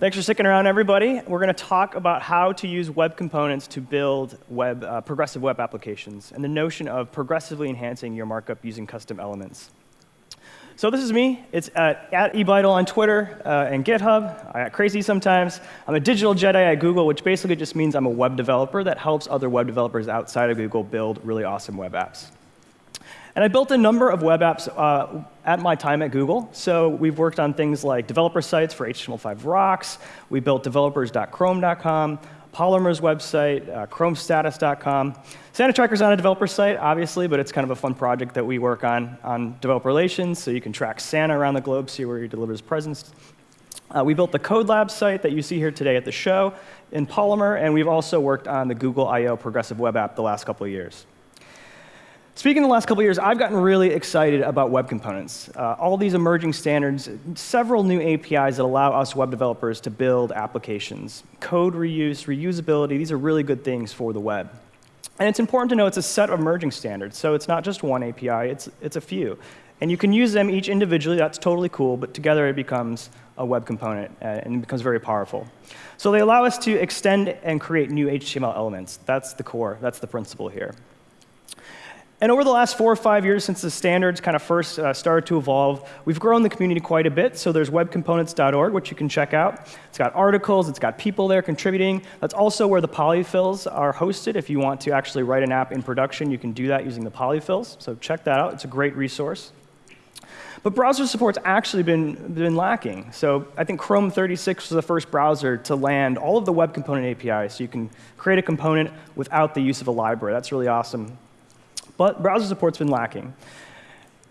Thanks for sticking around, everybody. We're going to talk about how to use web components to build web, uh, progressive web applications and the notion of progressively enhancing your markup using custom elements. So this is me. It's at, at ebidel on Twitter uh, and GitHub. I get crazy sometimes. I'm a digital Jedi at Google, which basically just means I'm a web developer that helps other web developers outside of Google build really awesome web apps. And I built a number of web apps uh, at my time at Google. So we've worked on things like developer sites for HTML5 rocks. We built developers.chrome.com, Polymer's website, uh, chromestatus.com. Santa Tracker's on a developer site, obviously, but it's kind of a fun project that we work on on developer relations, so you can track Santa around the globe, see where he delivers presents. Uh, we built the Code Lab site that you see here today at the show in Polymer, and we've also worked on the Google I.O. progressive web app the last couple of years. Speaking of the last couple years, I've gotten really excited about web components. Uh, all these emerging standards, several new APIs that allow us web developers to build applications. Code reuse, reusability, these are really good things for the web. And it's important to know it's a set of emerging standards, so it's not just one API, it's, it's a few. And you can use them each individually, that's totally cool, but together it becomes a web component uh, and it becomes very powerful. So they allow us to extend and create new HTML elements. That's the core, that's the principle here. And over the last four or five years since the standards kind of first uh, started to evolve, we've grown the community quite a bit. So there's webcomponents.org, which you can check out. It's got articles, it's got people there contributing. That's also where the polyfills are hosted. If you want to actually write an app in production, you can do that using the polyfills. So check that out. It's a great resource. But browser support's actually been, been lacking. So I think Chrome 36 was the first browser to land all of the web component APIs. So you can create a component without the use of a library. That's really awesome. But browser support's been lacking.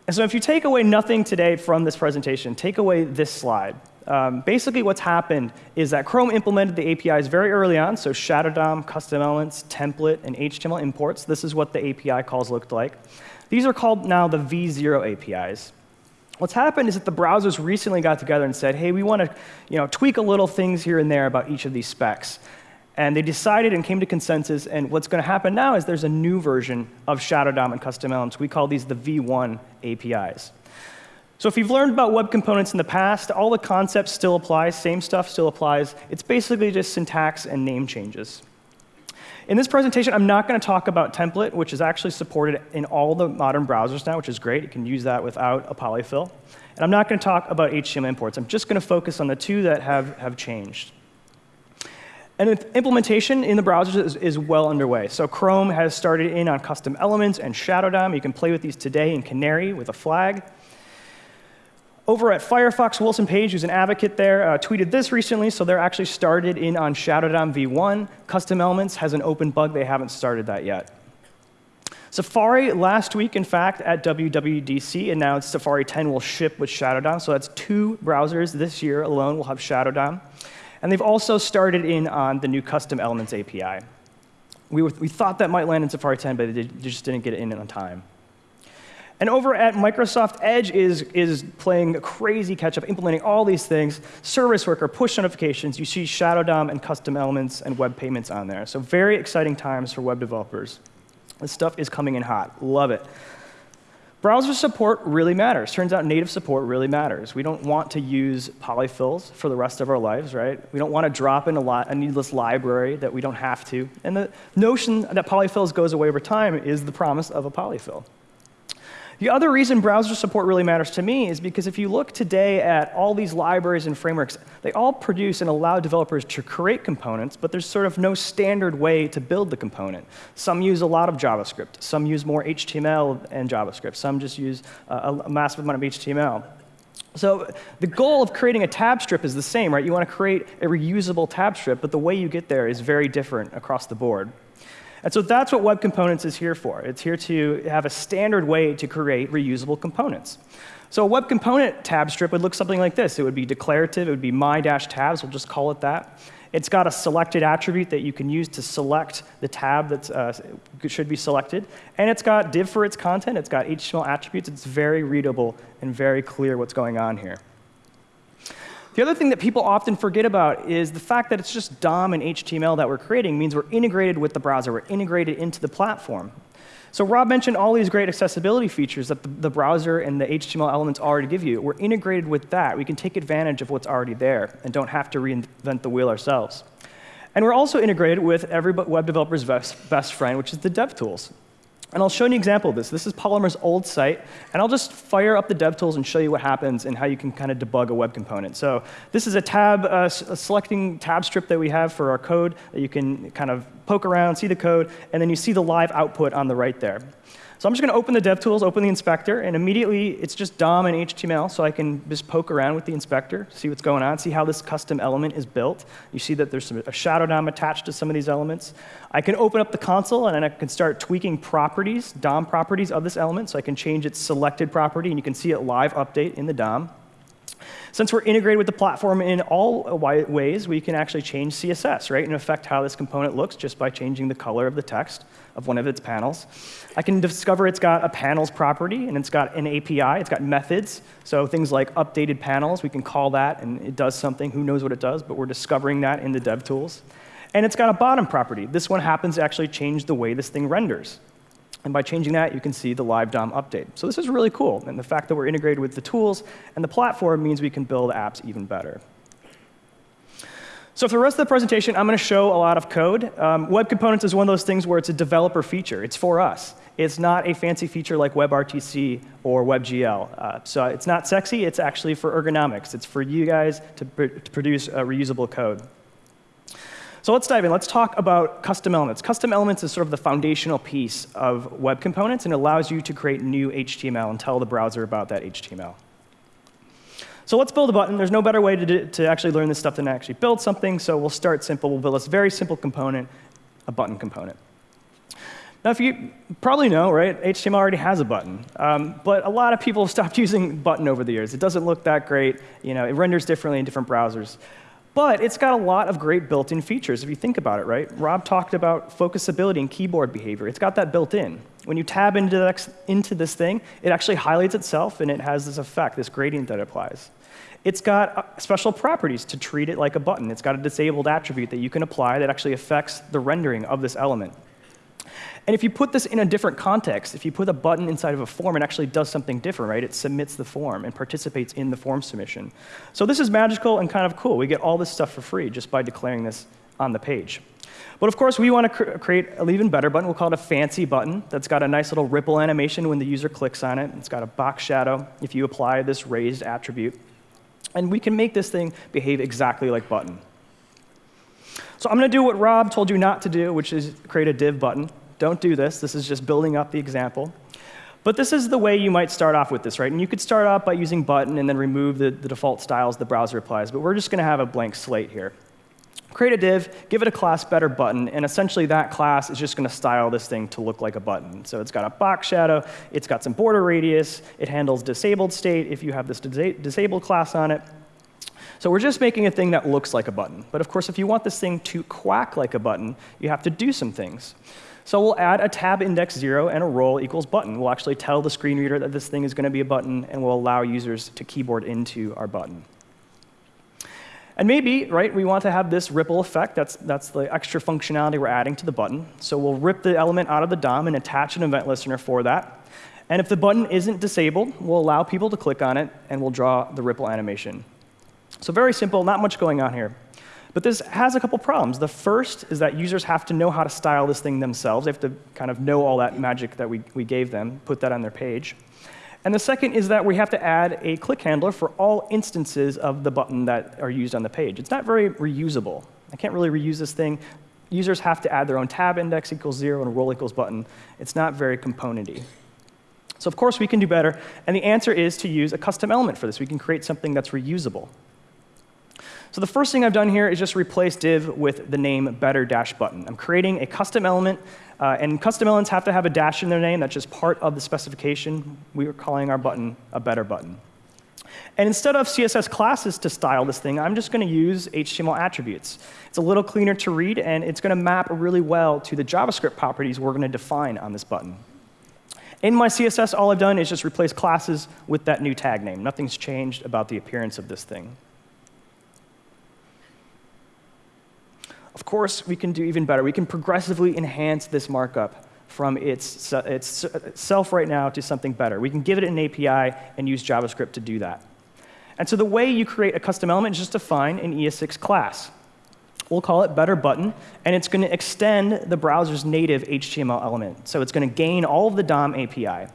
And so if you take away nothing today from this presentation, take away this slide. Um, basically what's happened is that Chrome implemented the APIs very early on, so Shadow DOM, custom elements, template, and HTML imports. This is what the API calls looked like. These are called now the V0 APIs. What's happened is that the browsers recently got together and said, hey, we want to you know, tweak a little things here and there about each of these specs. And they decided and came to consensus, and what's going to happen now is there's a new version of Shadow DOM and custom elements. We call these the V1 APIs. So if you've learned about web components in the past, all the concepts still apply, same stuff still applies. It's basically just syntax and name changes. In this presentation, I'm not going to talk about template, which is actually supported in all the modern browsers now, which is great. You can use that without a polyfill. And I'm not going to talk about HTML imports. I'm just going to focus on the two that have, have changed. And implementation in the browsers is, is, well underway. So Chrome has started in on custom elements and Shadow DOM. You can play with these today in Canary with a flag. Over at Firefox, Wilson Page, who's an advocate there, uh, tweeted this recently. So they're actually started in on Shadow DOM v1. Custom elements has an open bug. They haven't started that yet. Safari last week, in fact, at WWDC announced Safari 10 will ship with Shadow DOM. So that's two browsers this year alone will have Shadow DOM. And they've also started in on the new custom elements API. We, were, we thought that might land in Safari 10, but they just didn't get it in on time. And over at Microsoft, Edge is, is playing crazy catch up, implementing all these things. Service worker, push notifications. You see Shadow DOM and custom elements and web payments on there. So very exciting times for web developers. This stuff is coming in hot. Love it. Browser support really matters. Turns out native support really matters. We don't want to use polyfills for the rest of our lives, right? We don't want to drop in a, lot, a, needless library that we don't have to. And the notion that polyfills goes away over time is the promise of a polyfill. The other reason browser support really matters to me is because if you look today at all these libraries and frameworks, they all produce and allow developers to create components, but there's sort of no standard way to build the component. Some use a lot of JavaScript. Some use more HTML and JavaScript. Some just use uh, a, a massive amount of HTML. So the goal of creating a tab strip is the same, right? You want to create a reusable tab strip, but the way you get there is very different across the board. And so that's what Web Components is here for. It's here to have a standard way to create reusable components. So a web component tab strip would look something like this. It would be declarative. It would be my-tabs. We'll just call it that. It's got a selected attribute that you can use to select the tab that uh, should be selected. And it's got div for its content. It's got HTML attributes. It's very readable and very clear what's going on here. The other thing that people often forget about is the fact that it's just DOM and HTML that we're creating means we're integrated with the browser. We're integrated into the platform. So Rob mentioned all these great accessibility features that the, the, browser and the HTML elements already give you. We're integrated with that. We can take advantage of what's already there and don't have to reinvent the wheel ourselves. And we're also integrated with every web developer's best, best friend, which is the DevTools. And I'll show you an example of this. This is Polymer's old site, and I'll just fire up the DevTools and show you what happens and how you can kind of debug a web component. So this is a tab, uh, a selecting tab strip that we have for our code that you can kind of poke around, see the code, and then you see the live output on the right there. So I'm just going to open the DevTools, open the inspector, and immediately it's just DOM and HTML, so I can just poke around with the inspector, see what's going on, see how this custom element is built. You see that there's some, a shadow DOM attached to some of these elements. I can open up the console, and I can start tweaking properties, DOM properties of this element, so I can change its selected property, and you can see it live update in the DOM. Since we're integrated with the platform in all ways, we can actually change CSS, right, and affect how this component looks just by changing the color of the text of one of its panels. I can discover it's got a panels property, and it's got an API. It's got methods, so things like updated panels, we can call that, and it does something. Who knows what it does, but we're discovering that in the DevTools. And it's got a bottom property. This one happens to actually change the way this thing renders. And by changing that, you can see the live DOM update. So this is really cool. And the fact that we're integrated with the tools and the platform means we can build apps even better. So for the rest of the presentation, I'm going to show a lot of code. Um, Web Components is one of those things where it's a developer feature. It's for us. It's not a fancy feature like WebRTC or WebGL. Uh, so it's not sexy. It's actually for ergonomics. It's for you guys to, pr to produce reusable code. So let's dive in. Let's talk about custom elements. Custom elements is sort of the foundational piece of web components and allows you to create new HTML and tell the browser about that HTML. So let's build a button. There's no better way to, do, to actually learn this stuff than actually build something. So we'll start simple. We'll build this very simple component, a button component. Now, if you probably know, right, HTML already has a button. Um, but a lot of people have stopped using button over the years. It doesn't look that great. You know, it renders differently in different browsers. But it's got a lot of great built-in features if you think about it, right? Rob talked about focusability and keyboard behavior. It's got that built in. When you tab into, into this thing, it actually highlights itself, and it has this effect, this gradient that applies. It's got uh, special properties to treat it like a button. It's got a disabled attribute that you can apply that actually affects the rendering of this element. And if you put this in a different context, if you put a button inside of a form, it actually does something different, right? It submits the form and participates in the form submission. So this is magical and kind of cool. We get all this stuff for free just by declaring this on the page. But of course, we want to cr create an even better button. We'll call it a fancy button that's got a nice little ripple animation when the user clicks on it. It's got a box shadow if you apply this raised attribute. And we can make this thing behave exactly like button. So I'm going to do what Rob told you not to do, which is create a div button. Don't do this. This is just building up the example. But this is the way you might start off with this, right? And you could start off by using button and then remove the, the default styles the browser applies. But we're just going to have a blank slate here. Create a div, give it a class better button, and essentially that class is just going to style this thing to look like a button. So it's got a box shadow, it's got some border radius, it handles disabled state if you have this disa disabled class on it. So we're just making a thing that looks like a button. But of course, if you want this thing to quack like a button, you have to do some things. So we'll add a tab index 0 and a role equals button. We'll actually tell the screen reader that this thing is going to be a button, and we'll allow users to keyboard into our button. And maybe, right, we want to have this ripple effect. That's, that's the extra functionality we're adding to the button. So we'll rip the element out of the DOM and attach an event listener for that. And if the button isn't disabled, we'll allow people to click on it, and we'll draw the ripple animation. So very simple, not much going on here. But this has a couple problems. The first is that users have to know how to style this thing themselves. They have to kind of know all that magic that we, we gave them, put that on their page. And the second is that we have to add a click handler for all instances of the button that are used on the page. It's not very reusable. I can't really reuse this thing. Users have to add their own tab index equals zero and role equals button. It's not very componenty. So of course we can do better, and the answer is to use a custom element for this. We can create something that's reusable. So the first thing I've done here is just replace div with the name better dash button. I'm creating a custom element, uh, and custom elements have to have a dash in their name. That's just part of the specification. We are calling our button a better button. And instead of CSS classes to style this thing, I'm just going to use HTML attributes. It's a little cleaner to read, and it's going to map really well to the JavaScript properties we're going to define on this button. In my CSS, all I've done is just replace classes with that new tag name. Nothing's changed about the appearance of this thing. Of course, we can do even better. We can progressively enhance this markup from its, itself right now to something better. We can give it an API and use JavaScript to do that. And so the way you create a custom element is just define an ES6 class. We'll call it better button, and it's going to extend the browser's native HTML element. So it's going to gain all of the DOM API.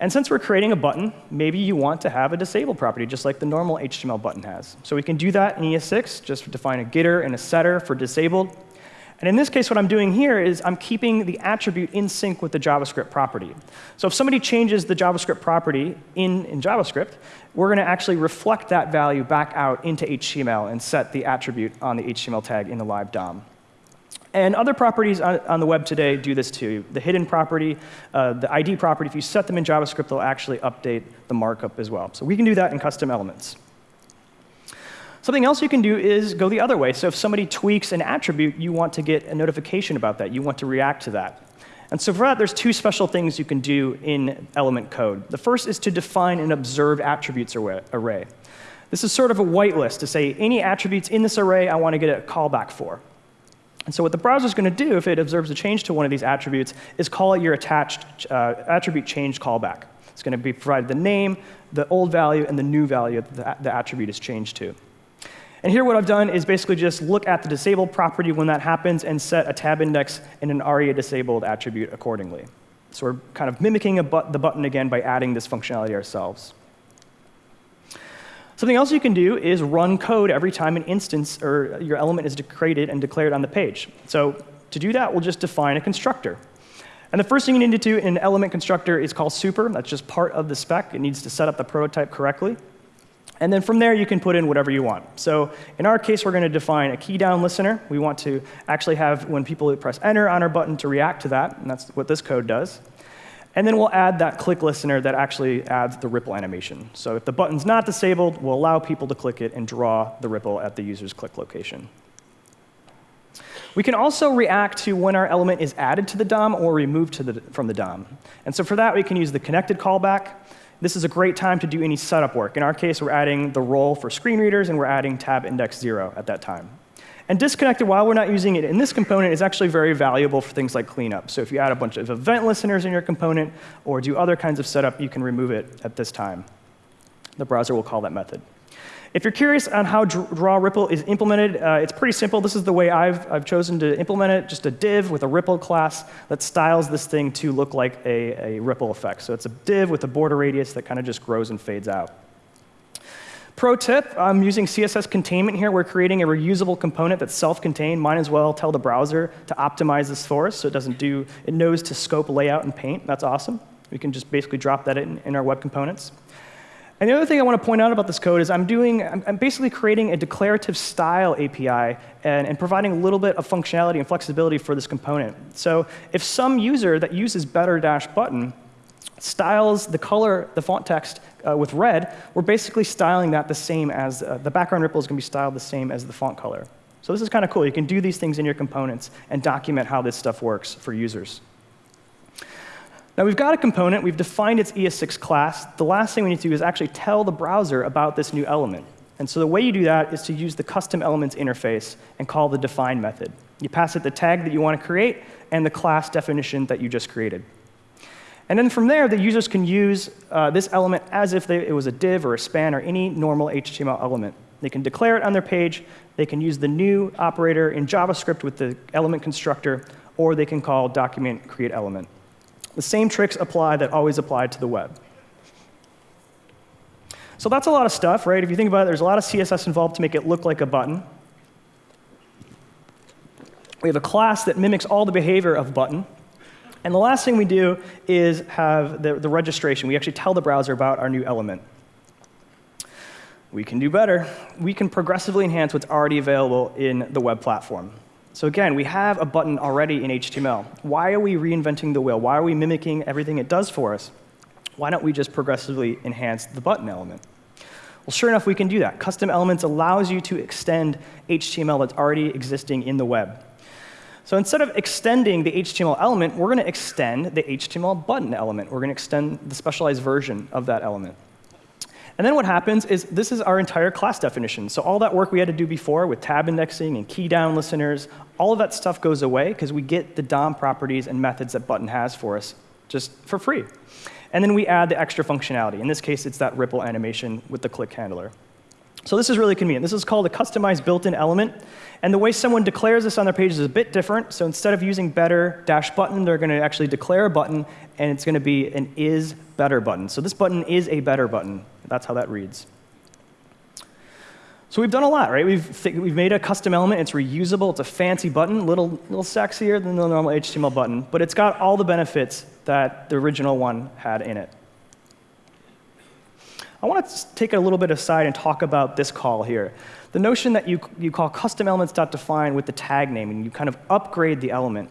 And since we're creating a button, maybe you want to have a disabled property, just like the normal HTML button has. So we can do that in ES6, just define a getter and a setter for disabled. And in this case, what I'm doing here is I'm keeping the attribute in sync with the JavaScript property. So if somebody changes the JavaScript property in, in JavaScript, we're going to actually reflect that value back out into HTML and set the attribute on the HTML tag in the live DOM. And other properties on, on, the web today do this too. The hidden property, uh, the ID property, if you set them in JavaScript, they'll actually update the markup as well. So we can do that in custom elements. Something else you can do is go the other way. So if somebody tweaks an attribute, you want to get a notification about that. You want to react to that. And so for that, there's two special things you can do in element code. The first is to define an observed attributes array. This is sort of a whitelist to say any attributes in this array I want to get a callback for. And so what the browser is going to do if it observes a change to one of these attributes is call it your attached uh, attribute change callback. It's going to be provided the name, the old value, and the new value that the attribute is changed to. And here what I've done is basically just look at the disabled property when that happens and set a tab index and an ARIA disabled attribute accordingly. So we're kind of mimicking the button again by adding this functionality ourselves. Something else you can do is run code every time an instance or your element is created and declared on the page. So to do that, we'll just define a constructor. And the first thing you need to do in an element constructor is call super. That's just part of the spec. It needs to set up the prototype correctly. And then from there, you can put in whatever you want. So in our case, we're going to define a key down listener. We want to actually have when people press enter on our button to react to that, and that's what this code does. And then we'll add that click listener that actually adds the ripple animation. So if the button's not disabled, we'll allow people to click it and draw the ripple at the user's click location. We can also react to when our element is added to the DOM or removed the, from the DOM. And so for that, we can use the connected callback. This is a great time to do any setup work. In our case, we're adding the role for screen readers, and we're adding tab index 0 at that time. And disconnected, while we're not using it in this component, is actually very valuable for things like cleanup. So if you add a bunch of event listeners in your component or do other kinds of setup, you can remove it at this time. The browser will call that method. If you're curious on how draw ripple is implemented, uh, it's pretty simple. This is the way I've, I've chosen to implement it, just a div with a ripple class that styles this thing to look like a, a ripple effect. So it's a div with a border radius that kind of just grows and fades out. Pro tip, I'm using CSS containment here. We're creating a reusable component that's self-contained. Might as well tell the browser to optimize this for us so it doesn't do, it knows to scope layout and paint. That's awesome. We can just basically drop that in, in our web components. And the other thing I want to point out about this code is I'm doing, I'm, basically creating a declarative style API and, and, providing a little bit of functionality and flexibility for this component. So if some user that uses better dash button styles the color, the font text uh, with red, we're basically styling that the same as, uh, the background ripple is going to be styled the same as the font color. So this is kind of cool. You can do these things in your components and document how this stuff works for users. Now we've got a component, we've defined its ES6 class. The last thing we need to do is actually tell the browser about this new element. And so the way you do that is to use the custom elements interface and call the define method. You pass it the tag that you want to create and the class definition that you just created. And then from there, the users can use uh, this element as if they, it was a div or a span or any normal HTML element. They can declare it on their page, they can use the new operator in JavaScript with the element constructor, or they can call document create element. The same tricks apply that always apply to the web. So that's a lot of stuff, right? If you think about it, there's a lot of CSS involved to make it look like a button. We have a class that mimics all the behavior of button. And the last thing we do is have the, the registration. We actually tell the browser about our new element. We can do better. We can progressively enhance what's already available in the web platform. So again, we have a button already in HTML. Why are we reinventing the wheel? Why are we mimicking everything it does for us? Why don't we just progressively enhance the button element? Well, sure enough, we can do that. Custom elements allows you to extend HTML that's already existing in the web. So instead of extending the HTML element, we're going to extend the HTML button element. We're going to extend the specialized version of that element. And then what happens is this is our entire class definition. So all that work we had to do before with tab indexing and key down listeners, all of that stuff goes away because we get the DOM properties and methods that Button has for us just for free. And then we add the extra functionality. In this case, it's that ripple animation with the click handler. So this is really convenient. This is called a customized built-in element. And the way someone declares this on their page is a bit different. So instead of using better dash button, they're going to actually declare a button, and it's going to be an is better button. So this button is a better button. That's how that reads. So we've done a lot, right? We've, we've made a custom element. It's reusable. It's a fancy button, a little, little sexier than the normal HTML button, but it's got all the benefits that the original one had in it. I want to take a little bit aside and talk about this call here. The notion that you, you call custom elements.define with the tag name, and you kind of upgrade the element.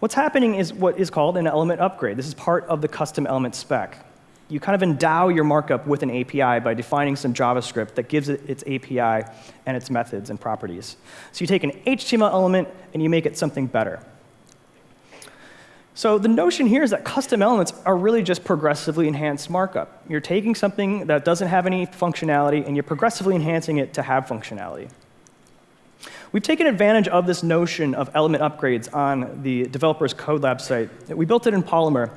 What's happening is what is called an element upgrade. This is part of the custom element spec. You kind of endow your markup with an API by defining some JavaScript that gives it its API and its methods and properties. So you take an HTML element and you make it something better. So the notion here is that custom elements are really just progressively enhanced markup. You're taking something that doesn't have any functionality, and you're progressively enhancing it to have functionality. We've taken advantage of this notion of element upgrades on the developer's CodeLab site. We built it in Polymer.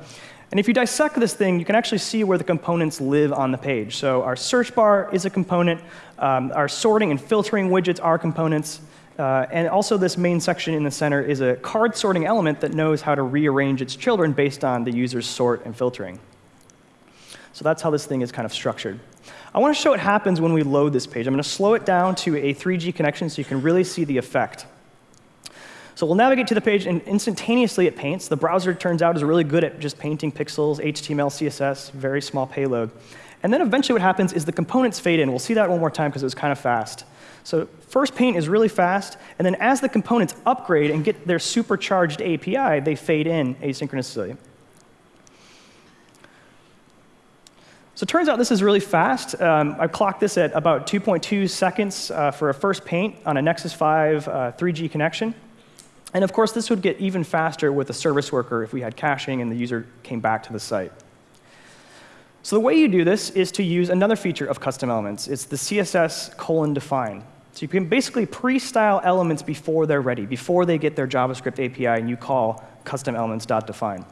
And if you dissect this thing, you can actually see where the components live on the page. So our search bar is a component. Um, our sorting and filtering widgets are components. Uh, and also this main section in the center is a card sorting element that knows how to rearrange its children based on the user's sort and filtering. So that's how this thing is kind of structured. I want to show what happens when we load this page. I'm going to slow it down to a 3G connection so you can really see the effect. So we'll navigate to the page, and instantaneously it paints. The browser, turns out, is really good at just painting pixels, HTML, CSS, very small payload. And then eventually what happens is the components fade in. We'll see that one more time because it was kind of fast. So first paint is really fast, and then as the components upgrade and get their supercharged API, they fade in asynchronously. So it turns out this is really fast. Um, I clocked this at about 2.2 seconds uh, for a first paint on a Nexus 5 uh, 3G connection. And of course, this would get even faster with a service worker if we had caching and the user came back to the site. So the way you do this is to use another feature of custom elements. It's the CSS colon define. So you can basically pre-style elements before they're ready, before they get their JavaScript API, and you call custom elements.define.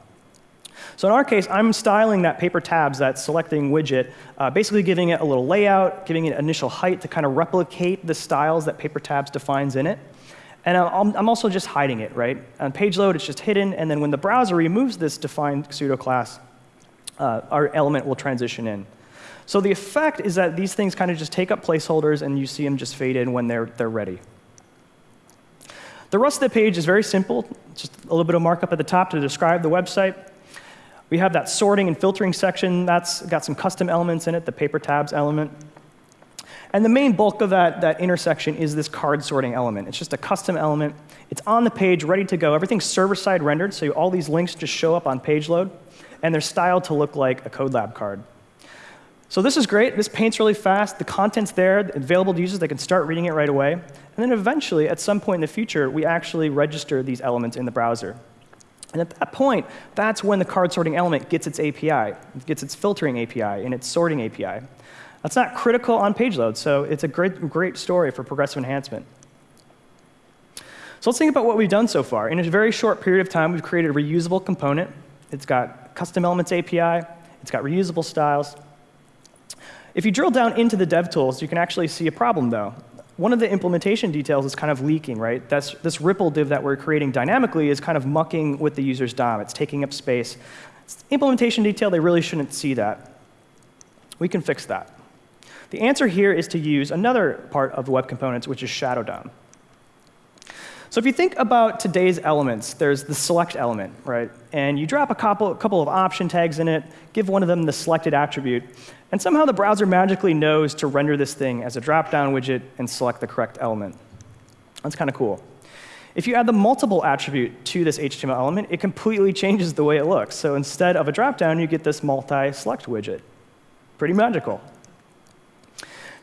So in our case, I'm styling that paper tabs, that selecting widget, uh, basically giving it a little layout, giving it initial height to kind of replicate the styles that paper tabs defines in it. And I'm, I'm also just hiding it, right? On page load, it's just hidden, and then when the browser removes this defined pseudo class, uh, our element will transition in. So the effect is that these things kind of just take up placeholders and you see them just fade in when they're, they're ready. The rest of the page is very simple, just a little bit of markup at the top to describe the website. We have that sorting and filtering section. That's got some custom elements in it, the paper tabs element. And the main bulk of that, that intersection is this card sorting element. It's just a custom element. It's on the page, ready to go. Everything's server-side rendered, so all these links just show up on page load. And they're styled to look like a CodeLab card. So this is great. This paints really fast. The content's there, available to users. They can start reading it right away. And then eventually, at some point in the future, we actually register these elements in the browser. And at that point, that's when the card sorting element gets its API, it gets its filtering API, and its sorting API. That's not critical on page load, so it's a great, great story for progressive enhancement. So let's think about what we've done so far. In a very short period of time, we've created a reusable component. It's got custom elements API. It's got reusable styles. If you drill down into the dev tools, you can actually see a problem, though. One of the implementation details is kind of leaking, right? That's, this Ripple div that we're creating dynamically is kind of mucking with the user's DOM. It's taking up space. It's implementation detail, they really shouldn't see that. We can fix that. The answer here is to use another part of the web components, which is Shadow DOM. So if you think about today's elements, there's the select element, right? And you drop a couple, a couple of option tags in it, give one of them the selected attribute, and somehow the browser magically knows to render this thing as a drop-down widget and select the correct element. That's kind of cool. If you add the multiple attribute to this HTML element, it completely changes the way it looks. So instead of a drop-down, you get this multi-select widget. Pretty magical.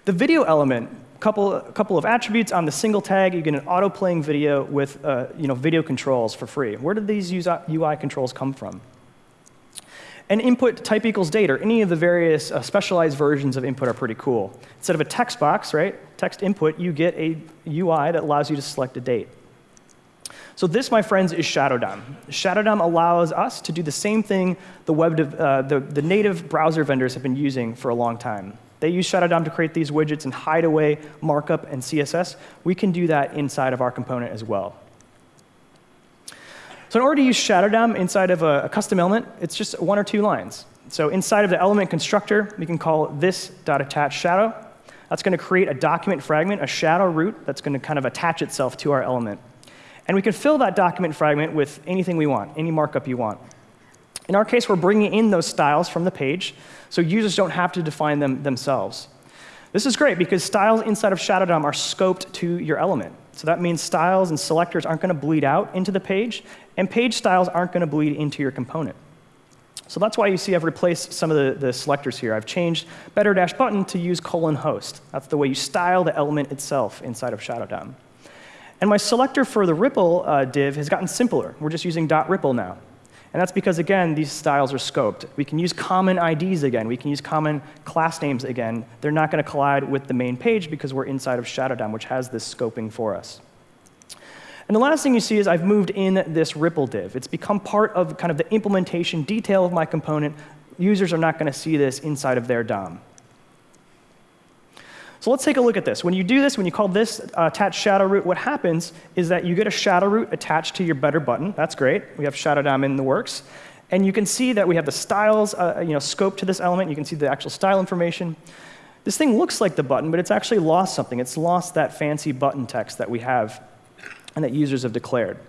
The video element couple, couple of attributes on the single tag. You get an auto-playing video with uh, you know, video controls for free. Where did these UI controls come from? And input type equals date, or any of the various uh, specialized versions of input are pretty cool. Instead of a text box, right, text input, you get a UI that allows you to select a date. So this, my friends, is Shadow DOM. Shadow DOM allows us to do the same thing the, web uh, the, the native browser vendors have been using for a long time. They use Shadow DOM to create these widgets and hide away markup and CSS. We can do that inside of our component as well. So in order to use Shadow DOM inside of a, a custom element, it's just one or two lines. So inside of the element constructor, we can call this .attach shadow. That's going to create a document fragment, a shadow root that's going to kind of attach itself to our element. And we can fill that document fragment with anything we want, any markup you want. In our case, we're bringing in those styles from the page, so users don't have to define them themselves. This is great because styles inside of Shadow DOM are scoped to your element. So that means styles and selectors aren't going to bleed out into the page, and page styles aren't going to bleed into your component. So that's why you see I've replaced some of the, the selectors here. I've changed better dash button to use colon host. That's the way you style the element itself inside of Shadow DOM. And my selector for the Ripple uh, div has gotten simpler. We're just using dot .ripple now. And that's because, again, these styles are scoped. We can use common IDs again. We can use common class names again. They're not going to collide with the main page because we're inside of Shadow DOM, which has this scoping for us. And the last thing you see is I've moved in this Ripple div. It's become part of kind of the implementation detail of my component. Users are not going to see this inside of their DOM. So let's take a look at this. When you do this, when you call this uh, attach shadow root, what happens is that you get a shadow root attached to your better button. That's great. We have shadow DOM in the works. And you can see that we have the styles uh, you know, scope to this element. You can see the actual style information. This thing looks like the button, but it's actually lost something. It's lost that fancy button text that we have and that users have declared.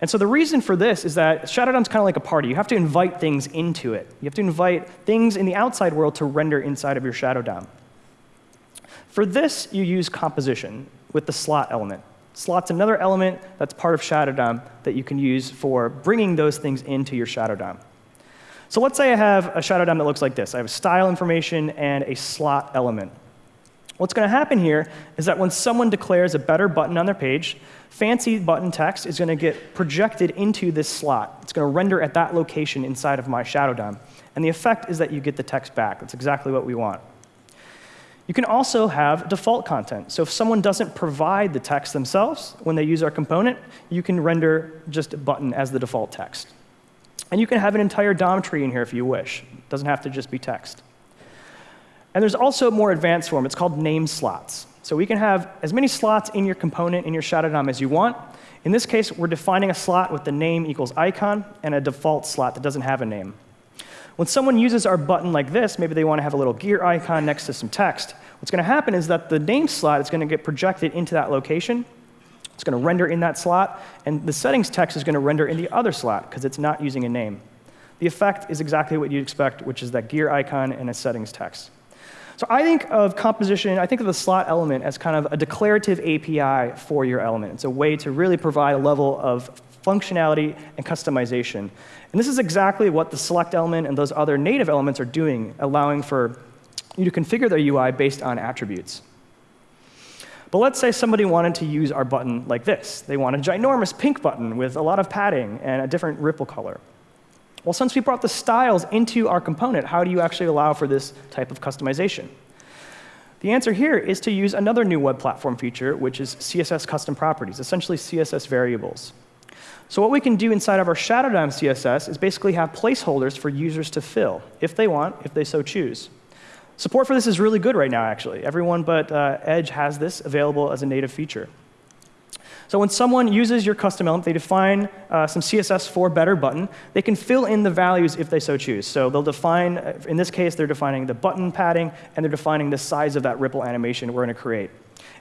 And so the reason for this is that Shadow DOM is kind of like a party. You have to invite things into it. You have to invite things in the outside world to render inside of your Shadow DOM. For this, you use composition with the slot element. Slot's another element that's part of Shadow DOM that you can use for bringing those things into your Shadow DOM. So let's say I have a Shadow DOM that looks like this. I have a style information and a slot element. What's going to happen here is that when someone declares a better button on their page, fancy button text is going to get projected into this slot. It's going to render at that location inside of my Shadow DOM. And the effect is that you get the text back. That's exactly what we want. You can also have default content. So if someone doesn't provide the text themselves when they use our component, you can render just a button as the default text. And you can have an entire DOM tree in here if you wish. It doesn't have to just be text. And there's also a more advanced form. It's called name slots. So we can have as many slots in your component in your Shadow DOM as you want. In this case, we're defining a slot with the name equals icon and a default slot that doesn't have a name. When someone uses our button like this, maybe they want to have a little gear icon next to some text. What's going to happen is that the name slot is going to get projected into that location. It's going to render in that slot, and the settings text is going to render in the other slot because it's not using a name. The effect is exactly what you'd expect, which is that gear icon and a settings text. So I think of composition, I think of the slot element as kind of a declarative API for your element. It's a way to really provide a level of functionality and customization. And this is exactly what the select element and those other native elements are doing, allowing for you to configure their UI based on attributes. But let's say somebody wanted to use our button like this. They want a ginormous pink button with a lot of padding and a different ripple color. Well, since we brought the styles into our component, how do you actually allow for this type of customization? The answer here is to use another new web platform feature, which is CSS custom properties, essentially CSS variables. So what we can do inside of our Shadow DOM CSS is basically have placeholders for users to fill, if they want, if they so choose. Support for this is really good right now, actually. Everyone but uh, Edge has this available as a native feature. So when someone uses your custom element, they define uh, some CSS for better button. They can fill in the values if they so choose. So they'll define, in this case, they're defining the button padding, and they're defining the size of that ripple animation we're going to create.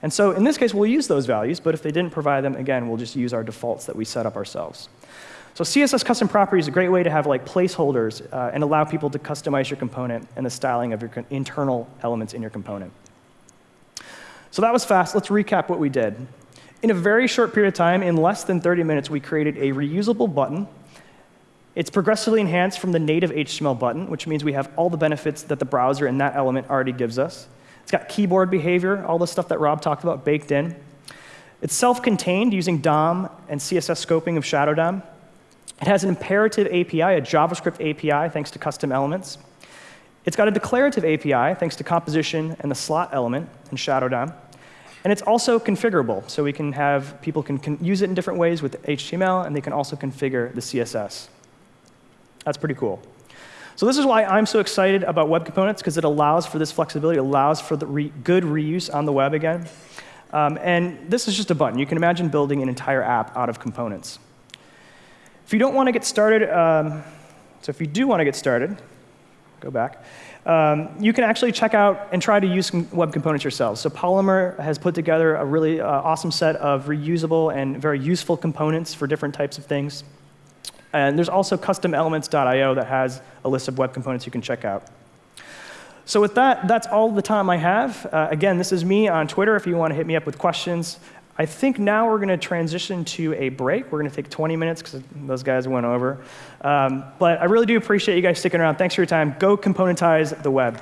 And so in this case, we'll use those values, but if they didn't provide them, again, we'll just use our defaults that we set up ourselves. So CSS custom properties is a great way to have like placeholders uh, and allow people to customize your component and the styling of your internal elements in your component. So that was fast. Let's recap what we did. In a very short period of time, in less than 30 minutes, we created a reusable button. It's progressively enhanced from the native HTML button, which means we have all the benefits that the browser and that element already gives us. It's got keyboard behavior, all the stuff that Rob talked about baked in. It's self-contained using DOM and CSS scoping of Shadow DOM. It has an imperative API, a JavaScript API, thanks to custom elements. It's got a declarative API, thanks to composition and the slot element in Shadow DOM. And it's also configurable, so we can have people can, can use it in different ways with HTML, and they can also configure the CSS. That's pretty cool. So this is why I'm so excited about web components, because it allows for this flexibility, allows for the re good reuse on the web again. Um, and this is just a button. You can imagine building an entire app out of components. If you don't want to get started, um, so if you do want to get started, go back, um, you can actually check out and try to use web components yourselves. So Polymer has put together a really uh, awesome set of reusable and very useful components for different types of things. And there's also customelements.io that has a list of web components you can check out. So with that, that's all the time I have. Uh, again, this is me on Twitter if you want to hit me up with questions. I think now we're going to transition to a break. We're going to take 20 minutes because those guys went over. Um, but I really do appreciate you guys sticking around. Thanks for your time. Go componentize the web.